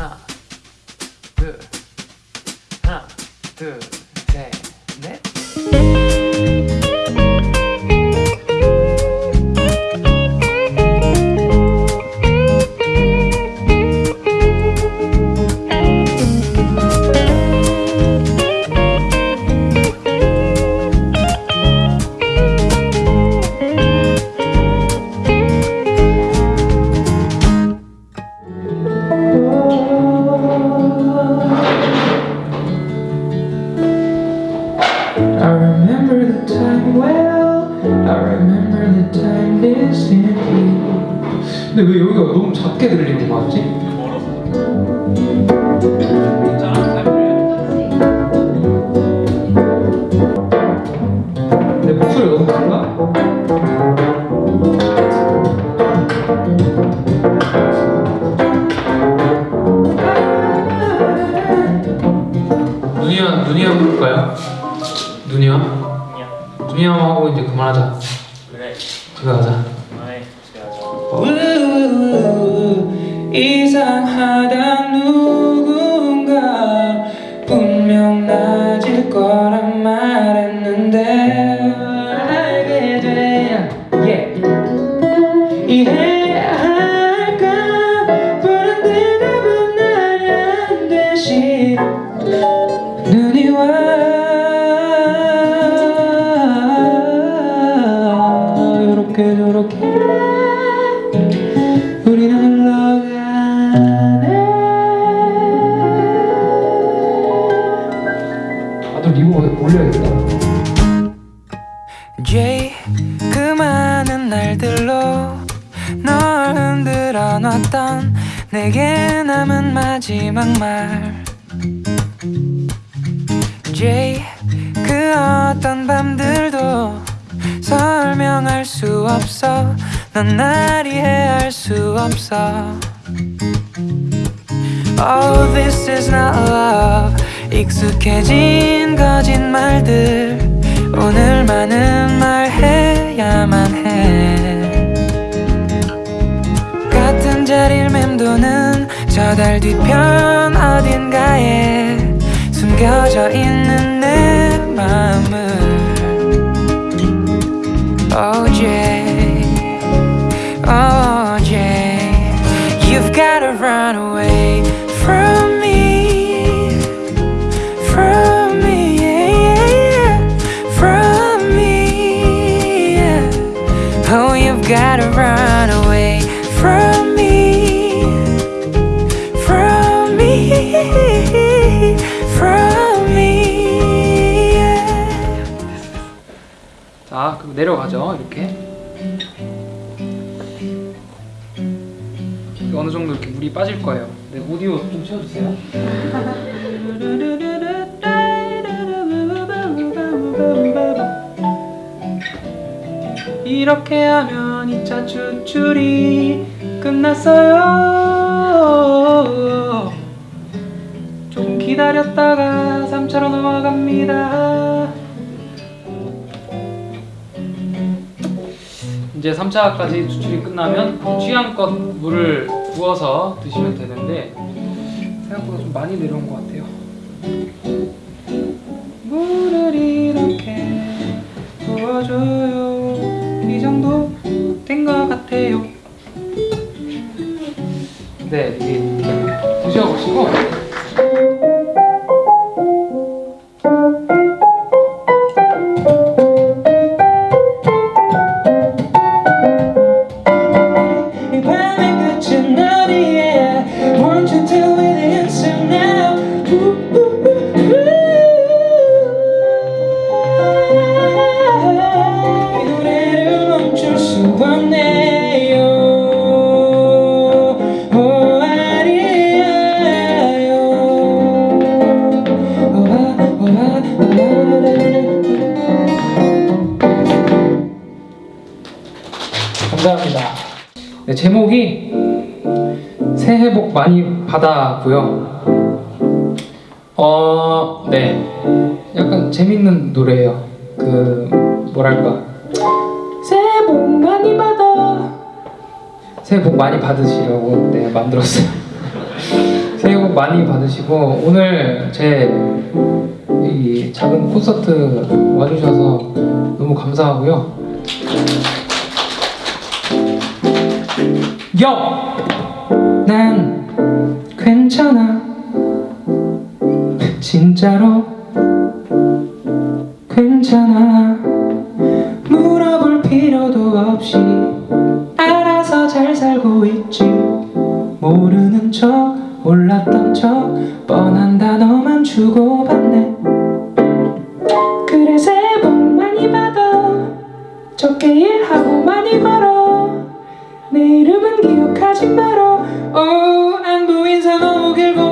하나 둘 하나 둘셋넷 well. I remember the time distantly. 근데 왜 여기가 너무 작게 들리는 거 같지? 내 목소리 너무 큰가? 눈이야 눈이야 볼까요? 눈이야? 눈이야 하고 이제 그만하자. 그래 집에 가자. 그만해 집에 가자 우우우, 이상하다 누 와 요렇게 저렇게 우리는 흘러가네. 나도 리뷰 올려야겠다. Jay 그 많은 날들로 널 흔들어 놨던 내게 남은 마지막 말. Jay 그 어떤 설명 할 수 없어. 넌날 이해할 수 없어. Oh this is not love. 익숙해진 거짓말들. 오늘만은 말해야만 해. 같은 자리를 맴도는 저 달 뒤편 어딘가에 숨겨져 있는 내 마음을 Oh Jay, oh Jay You've gotta run away from me From me, yeah, yeah, From me, yeah. Oh, you've gotta run 자, 그럼 내려가죠. 이렇게. 어느 정도 이렇게 물이 빠질 거예요. 네, 오디오 좀 채워주세요. 이렇게 하면 2차 추출이 끝났어요. 좀 기다렸다가 3차로 넘어갑니다. 이제 3차까지 추출이 끝나면 취향껏 물을 부어서 드시면 되는데 생각보다 좀 많이 내려온 것 같아요. 물을 이렇게 부어줘요. 네, 제목이 새해 복 많이 받아고요. 어, 네, 약간 재밌는 노래예요. 그 뭐랄까 새해 복 많이 받아. 새해 복 많이 받으시라고 네 만들었어요. 새해 많이 받으시고 오늘 제 이 작은 콘서트 와주셔서 너무 감사하고요. 여! 난 괜찮아. 진짜로 괜찮아. 물어볼 필요도 없이 알아서 잘 살고 있지. 모르는 척, 몰랐던 척, 뻔한 단어만 주고받네. 그래 세번 많이 받아. 적게 일하고 많이 벌어. 기억하지 말어. Oh, 안부 인사 너무 길고